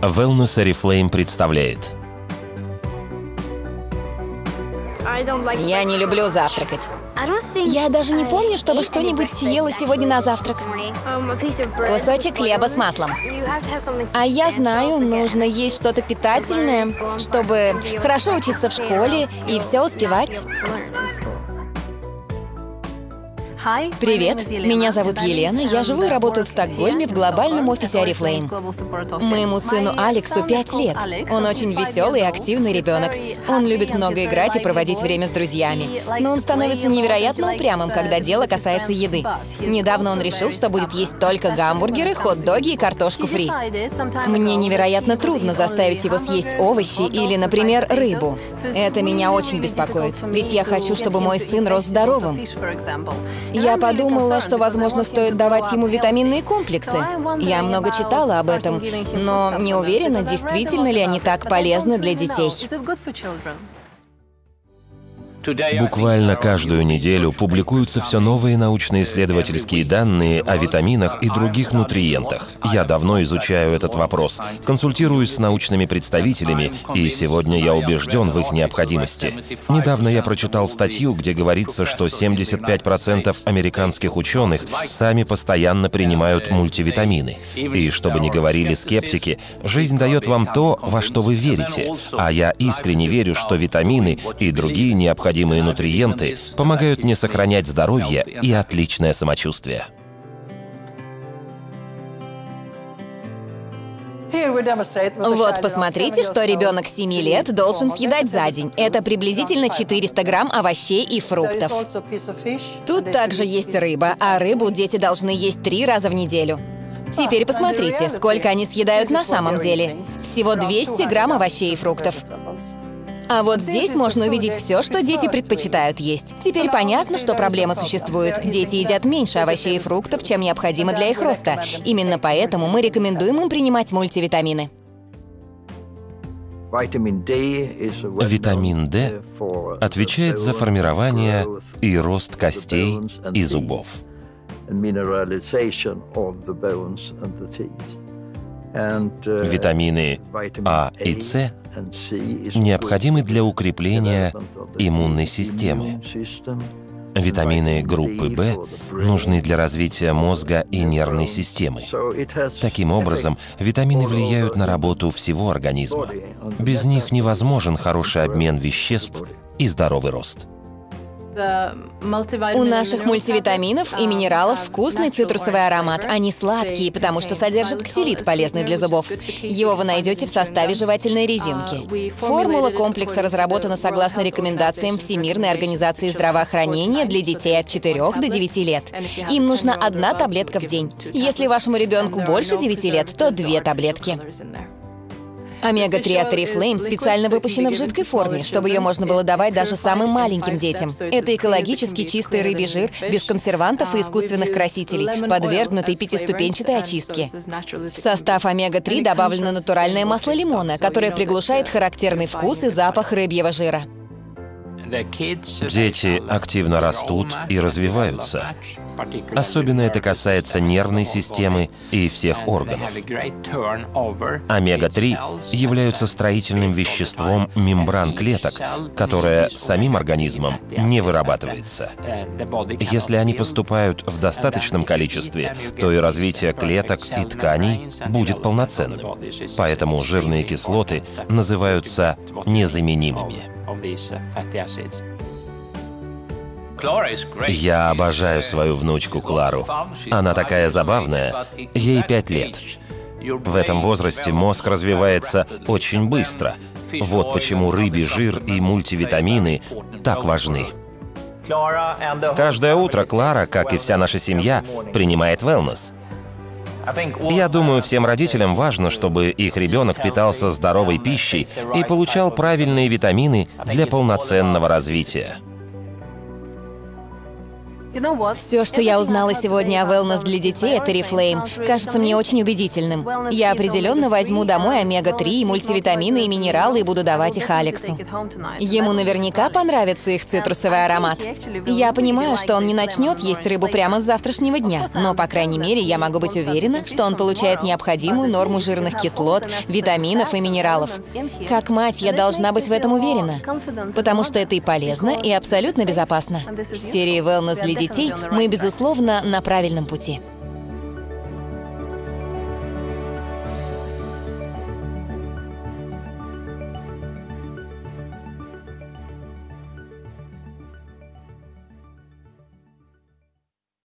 Wellness Oriflame представляет Я не люблю завтракать. Я даже не помню, чтобы что-нибудь съела сегодня на завтрак. Кусочек хлеба с маслом. А я знаю, нужно есть что-то питательное, чтобы хорошо учиться в школе и все успевать. Привет, меня зовут Елена, я живу и работаю в Стокгольме в глобальном офисе Oriflame. Моему сыну Алексу 5 лет. Он очень веселый и активный ребенок. Он любит много играть и проводить время с друзьями. Но он становится невероятно упрямым, когда дело касается еды. Недавно он решил, что будет есть только гамбургеры, хот-доги и картошку фри. Мне невероятно трудно заставить его съесть овощи или, например, рыбу. Это меня очень беспокоит, ведь я хочу, чтобы мой сын рос здоровым. Я подумала, что, возможно, стоит давать ему витаминные комплексы. Я много читала об этом, но не уверена, действительно ли они так полезны для детей. Буквально каждую неделю публикуются все новые научно-исследовательские данные о витаминах и других нутриентах. Я давно изучаю этот вопрос, консультируюсь с научными представителями, и сегодня я убежден в их необходимости. Недавно я прочитал статью, где говорится, что 75% американских ученых сами постоянно принимают мультивитамины. И чтобы не говорили скептики, жизнь дает вам то, во что вы верите. А я искренне верю, что витамины и другие необходимые необходимые нутриенты помогают мне сохранять здоровье и отличное самочувствие. Вот, посмотрите, что ребенок 7 лет должен съедать за день. Это приблизительно 400 грамм овощей и фруктов. Тут также есть рыба, а рыбу дети должны есть три раза в неделю. Теперь посмотрите, сколько они съедают на самом деле. Всего 200 грамм овощей и фруктов. А вот здесь можно увидеть все, что дети предпочитают есть. Теперь понятно, что проблема существует. Дети едят меньше овощей и фруктов, чем необходимо для их роста. Именно поэтому мы рекомендуем им принимать мультивитамины. Витамин D отвечает за формирование и рост костей и зубов. Витамины А и С необходимы для укрепления иммунной системы. Витамины группы В нужны для развития мозга и нервной системы. Таким образом, витамины влияют на работу всего организма. Без них невозможен хороший обмен веществ и здоровый рост. У наших мультивитаминов и минералов вкусный цитрусовый аромат. Они сладкие, потому что содержат ксилит, полезный для зубов. Его вы найдете в составе жевательной резинки. Формула комплекса разработана согласно рекомендациям Всемирной организации здравоохранения для детей от 4 до 9 лет. Им нужна одна таблетка в день. Если вашему ребенку больше 9 лет, то две таблетки. Омега-3 от Oriflame специально выпущена в жидкой форме, чтобы ее можно было давать даже самым маленьким детям. Это экологически чистый рыбий жир, без консервантов и искусственных красителей, подвергнутый пятиступенчатой очистке. В состав омега-3 добавлено натуральное масло лимона, которое приглушает характерный вкус и запах рыбьего жира. Дети активно растут и развиваются. Особенно это касается нервной системы и всех органов. Омега-3 являются строительным веществом мембран клеток, которое самим организмом не вырабатывается. Если они поступают в достаточном количестве, то и развитие клеток и тканей будет полноценным. Поэтому жирные кислоты называются незаменимыми. Я обожаю свою внучку Клару. Она такая забавная. Ей пять лет. В этом возрасте мозг развивается очень быстро. Вот почему рыбий жир и мультивитамины так важны. Каждое утро Клара, как и вся наша семья, принимает wellness. Я думаю, всем родителям важно, чтобы их ребенок питался здоровой пищей и получал правильные витамины для полноценного развития. Все, что я узнала сегодня о wellness для детей, это Reflame. Кажется мне очень убедительным. Я определенно возьму домой омега-3, мультивитамины и минералы и буду давать их Алексу. Ему наверняка понравится их цитрусовый аромат. Я понимаю, что он не начнет есть рыбу прямо с завтрашнего дня, но, по крайней мере, я могу быть уверена, что он получает необходимую норму жирных кислот, витаминов и минералов. Как мать, я должна быть в этом уверена, потому что это и полезно, и абсолютно безопасно. С серией Wellness для детей мы, безусловно, на правильном пути.